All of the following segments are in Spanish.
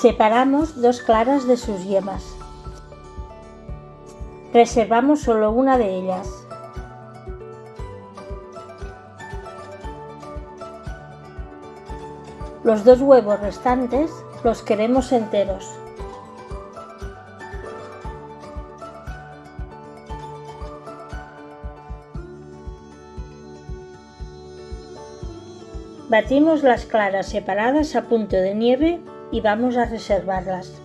Separamos dos claras de sus yemas. Reservamos solo una de ellas. Los dos huevos restantes los queremos enteros. Batimos las claras separadas a punto de nieve y vamos a reservarlas.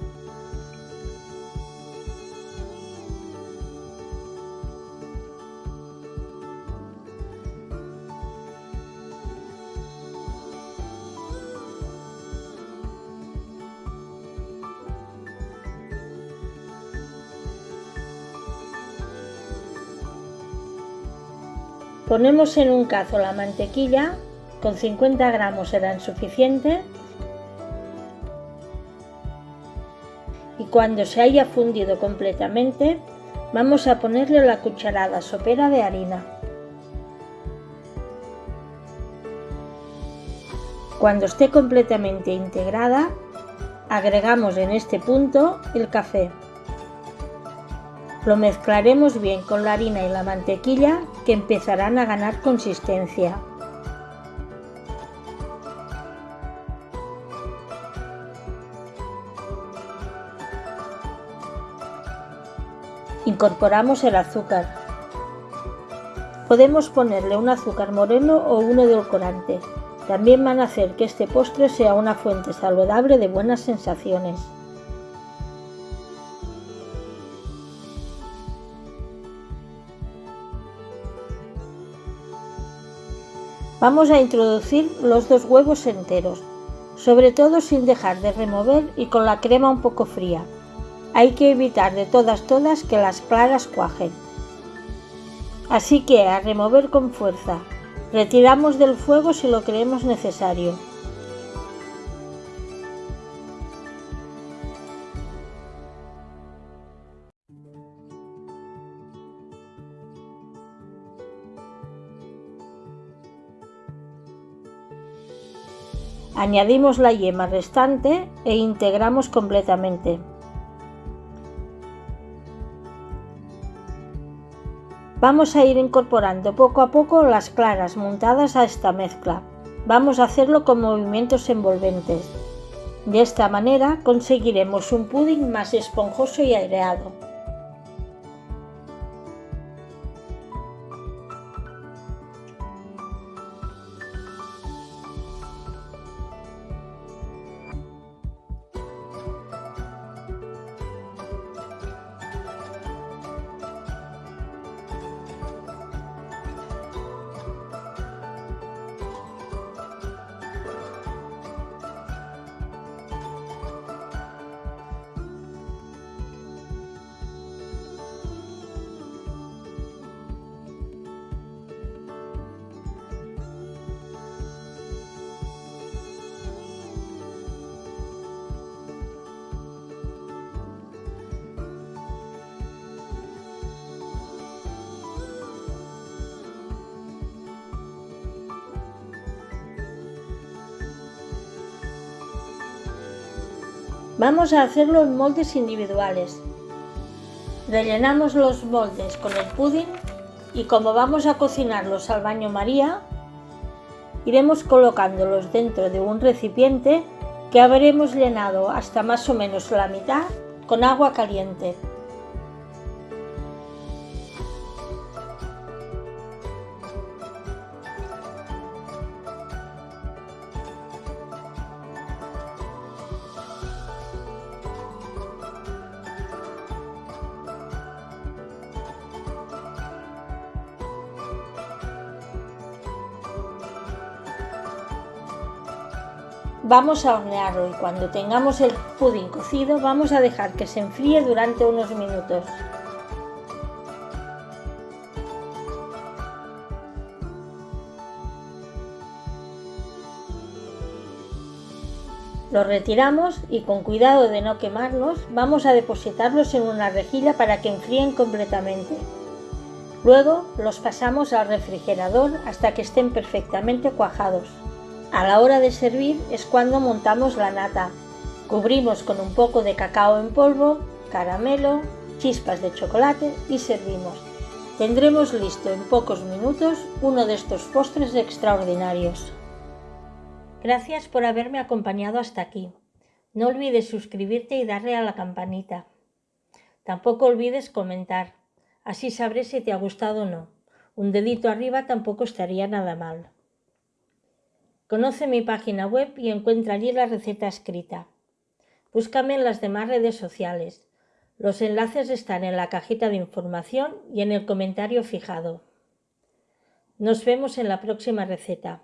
Ponemos en un cazo la mantequilla con 50 gramos serán suficiente. Y cuando se haya fundido completamente, vamos a ponerle la cucharada sopera de harina. Cuando esté completamente integrada, agregamos en este punto el café. Lo mezclaremos bien con la harina y la mantequilla que empezarán a ganar consistencia. Incorporamos el azúcar. Podemos ponerle un azúcar moreno o uno edulcorante. También van a hacer que este postre sea una fuente saludable de buenas sensaciones. Vamos a introducir los dos huevos enteros, sobre todo sin dejar de remover y con la crema un poco fría. Hay que evitar de todas todas que las claras cuajen. Así que a remover con fuerza. Retiramos del fuego si lo creemos necesario. Añadimos la yema restante e integramos completamente. Vamos a ir incorporando poco a poco las claras montadas a esta mezcla. Vamos a hacerlo con movimientos envolventes. De esta manera conseguiremos un pudding más esponjoso y aireado. Vamos a hacerlo en moldes individuales. Rellenamos los moldes con el pudding y como vamos a cocinarlos al baño María, iremos colocándolos dentro de un recipiente que habremos llenado hasta más o menos la mitad con agua caliente. Vamos a hornearlo y cuando tengamos el pudín cocido vamos a dejar que se enfríe durante unos minutos. Los retiramos y con cuidado de no quemarlos vamos a depositarlos en una rejilla para que enfríen completamente. Luego los pasamos al refrigerador hasta que estén perfectamente cuajados. A la hora de servir es cuando montamos la nata. Cubrimos con un poco de cacao en polvo, caramelo, chispas de chocolate y servimos. Tendremos listo en pocos minutos uno de estos postres extraordinarios. Gracias por haberme acompañado hasta aquí. No olvides suscribirte y darle a la campanita. Tampoco olvides comentar, así sabré si te ha gustado o no. Un dedito arriba tampoco estaría nada mal. Conoce mi página web y encuentra allí la receta escrita. Búscame en las demás redes sociales. Los enlaces están en la cajita de información y en el comentario fijado. Nos vemos en la próxima receta.